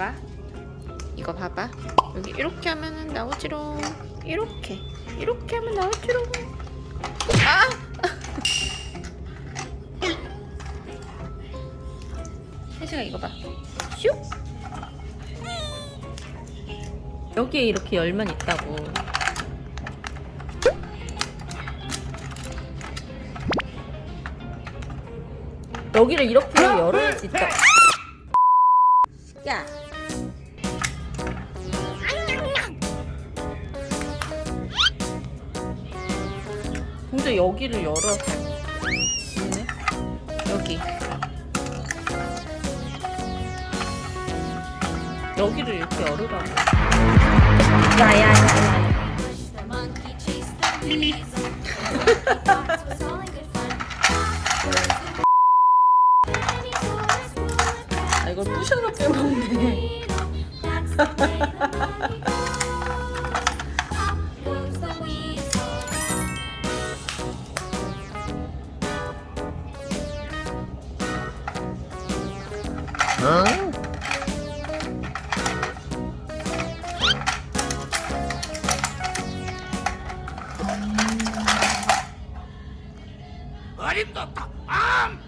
봐봐. 이거 봐봐. 여기 이렇게 하면은 나오지롱. 이렇게. 이렇게 하면 나오지롱. 아! 혜식아 이거 봐. 슉! 여기에 이렇게 열면 있다고. 여기를 이렇게 열어야지 있다. 야 근데 여기를 열어 있네 여기 여기를 이렇게 열으라고 coat. 아 이걸 부셔서 빼먹네 The money goes. Up goes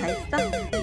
다 있어?